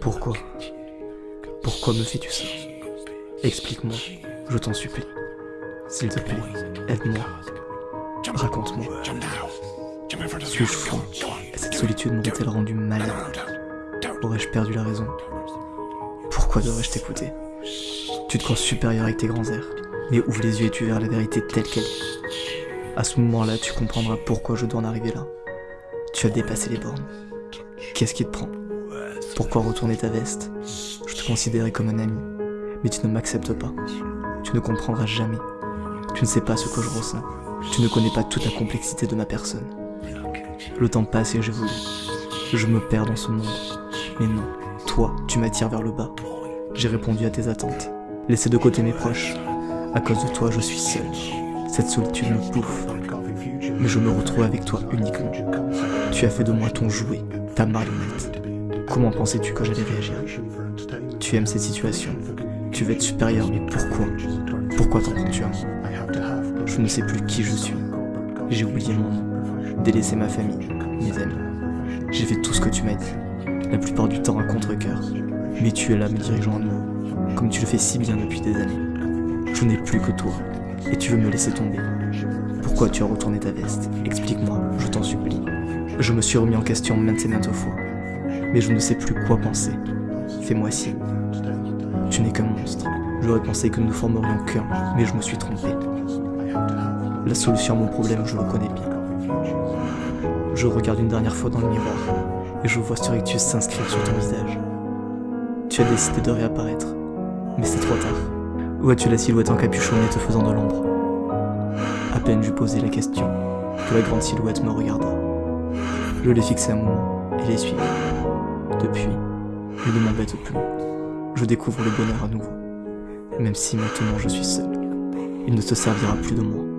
Pourquoi? Pourquoi me fais-tu ça? Explique-moi, je t'en supplie. S'il te plaît, aide-moi. Raconte-moi. Suis-je cette solitude m'aurait-elle rendu malade? Aurais-je perdu la raison? Pourquoi devrais-je t'écouter? Tu te crois supérieur avec tes grands airs, mais ouvre les yeux et tu verras la vérité telle qu'elle est. À ce moment-là, tu comprendras pourquoi je dois en arriver là. Tu as dépassé les bornes. Qu'est-ce qui te prend? Pourquoi retourner ta veste? Je te considérais comme un ami, mais tu ne m'acceptes pas. Tu ne comprendras jamais. Tu ne sais pas ce que je ressens. Tu ne connais pas toute la complexité de ma personne. Le temps passe et j'évolue. Je me perds dans ce monde. Mais non, toi, tu m'attires vers le bas. J'ai répondu à tes attentes. Laissé de côté mes proches. À cause de toi, je suis seul. Cette solitude me bouffe. Mais je me retrouve avec toi uniquement. Tu as fait de moi ton jouet, ta marionnette. Comment pensais-tu que j'allais réagir? Tu aimes cette situation. Tu veux être supérieur, mais pourquoi? Pourquoi t'en prends-tu à moi Je ne sais plus qui je suis. J'ai oublié mon nom, délaissé ma famille, mes amis. J'ai fait tout ce que tu m'as dit, la plupart du temps à contre-coeur. Mais tu es là me dirigeant à nouveau, comme tu le fais si bien depuis des années. Je n'ai plus que toi, et tu veux me laisser tomber. Pourquoi tu as retourné ta veste? Explique-moi, je t'en supplie. Je me suis remis en question maintes et maintes fois, mais je ne sais plus quoi penser. Fais-moi signe. Tu n'es qu'un monstre. J'aurais pensé que nous ne formerions qu'un, mais je me suis trompé. La solution à mon problème, je le connais bien. Je regarde une dernière fois dans le miroir, et je vois ce rictus s'inscrire sur ton visage. Tu as décidé de réapparaître, mais c'est trop tard. Où as-tu la silhouette encapuchonnée te faisant de l'ombre À peine j'eus posé la question, que la grande silhouette me regarda. Je l'ai fixé un moment, et l'ai suivi. Depuis, il ne m'embête plus. Je découvre le bonheur à nouveau. Même si maintenant je suis seul, il ne te servira plus de moi.